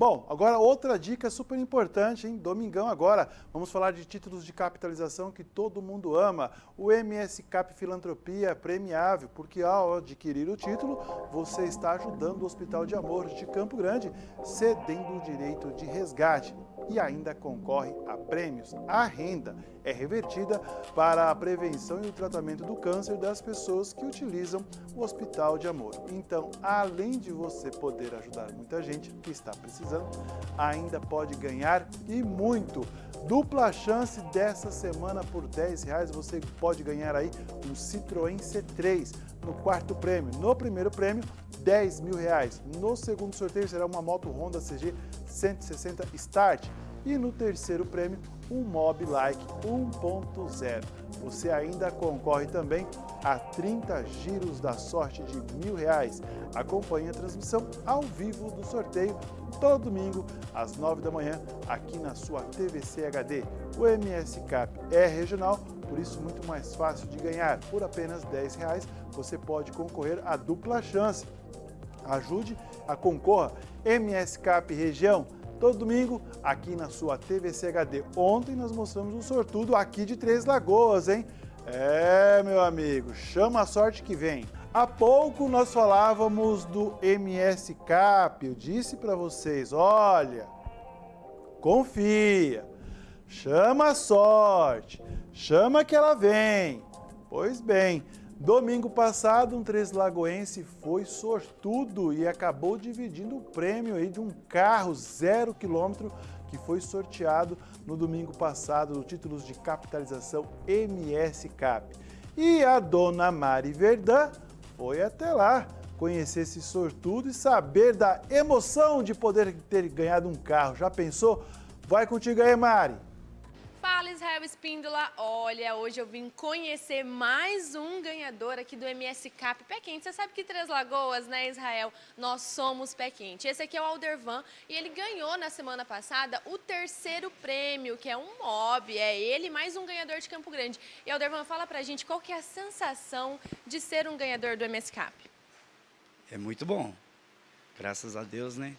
Bom, agora outra dica super importante, hein? Domingão agora, vamos falar de títulos de capitalização que todo mundo ama. O MS Cap Filantropia é premiável, porque ao adquirir o título, você está ajudando o Hospital de Amor de Campo Grande, cedendo o direito de resgate e ainda concorre a prêmios. A renda é revertida para a prevenção e o tratamento do câncer das pessoas que utilizam o Hospital de Amor. Então, além de você poder ajudar muita gente que está precisando, ainda pode ganhar e muito. Dupla chance dessa semana por 10 reais, você pode ganhar aí um Citroën C3 no quarto prêmio. No primeiro prêmio, 10 mil reais. No segundo sorteio será uma moto Honda CG 160 Start. E no terceiro prêmio, um Mob Like 1.0. Você ainda concorre também a 30 giros da sorte de mil reais. Acompanhe a transmissão ao vivo do sorteio todo domingo às 9 da manhã aqui na sua TVC HD. O MS Cap é regional, por isso muito mais fácil de ganhar. Por apenas 10 reais você pode concorrer a dupla chance. Ajude a concorra MS Cap Região todo domingo aqui na sua TVC HD. Ontem nós mostramos um sortudo aqui de Três Lagoas, hein? É, meu amigo, chama a sorte que vem. Há pouco nós falávamos do MS Cap, eu disse para vocês, olha, confia, chama a sorte, chama que ela vem. Pois bem, Domingo passado, um Três Lagoense foi sortudo e acabou dividindo o prêmio aí de um carro zero quilômetro que foi sorteado no domingo passado no títulos de capitalização MS Cap. E a dona Mari Verdã foi até lá conhecer esse sortudo e saber da emoção de poder ter ganhado um carro. Já pensou? Vai contigo aí, Mari! Fala Israel Espíndola, olha, hoje eu vim conhecer mais um ganhador aqui do MS Cap Pé Quente. Você sabe que Três Lagoas, né Israel, nós somos Pé Quente. Esse aqui é o Aldervan e ele ganhou na semana passada o terceiro prêmio, que é um mob, é ele mais um ganhador de Campo Grande. E Aldervan, fala pra gente qual que é a sensação de ser um ganhador do MS Cap. É muito bom, graças a Deus, né?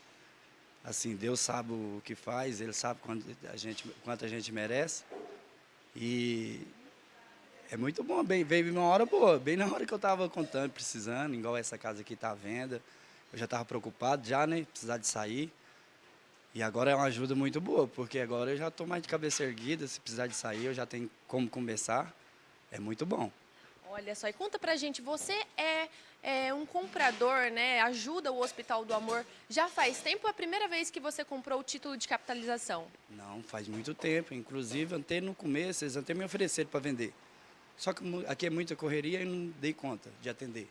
assim, Deus sabe o que faz, Ele sabe quanto a gente, quanto a gente merece. E é muito bom, bem, veio uma hora boa, bem na hora que eu estava contando, precisando, igual essa casa aqui está à venda. Eu já estava preocupado já, né, precisar de sair. E agora é uma ajuda muito boa, porque agora eu já estou mais de cabeça erguida, se precisar de sair eu já tenho como começar. É muito bom. Olha só, e conta pra gente, você é, é, um comprador, né? Ajuda o Hospital do Amor. Já faz tempo é a primeira vez que você comprou o título de capitalização? Não, faz muito tempo. Inclusive, até no começo, eles até me ofereceram para vender. Só que aqui é muita correria e não dei conta de atender.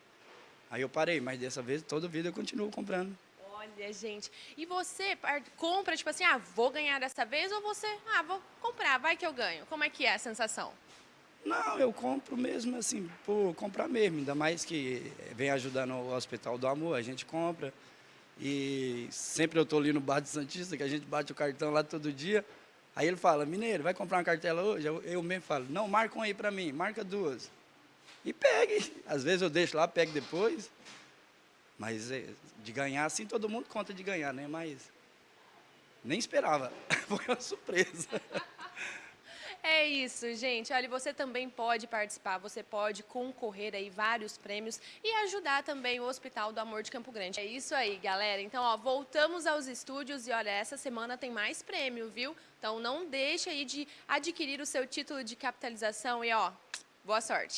Aí eu parei, mas dessa vez, toda vida eu continuo comprando. Olha, gente, e você compra, tipo assim, ah, vou ganhar dessa vez, ou você, ah, vou comprar, vai que eu ganho. Como é que é a sensação? Não, eu compro mesmo assim, por comprar mesmo, ainda mais que vem ajudando o Hospital do Amor, a gente compra. E sempre eu estou ali no Bar de Santista, que a gente bate o cartão lá todo dia. Aí ele fala, mineiro, vai comprar uma cartela hoje? Eu, eu mesmo falo, não, marca um aí para mim, marca duas. E pegue. Às vezes eu deixo lá, pego depois. Mas é, de ganhar, assim, todo mundo conta de ganhar, né? Mas nem esperava. Foi uma surpresa. É isso, gente. Olha, você também pode participar, você pode concorrer aí vários prêmios e ajudar também o Hospital do Amor de Campo Grande. É isso aí, galera. Então, ó, voltamos aos estúdios e olha, essa semana tem mais prêmio, viu? Então não deixe aí de adquirir o seu título de capitalização e ó, boa sorte.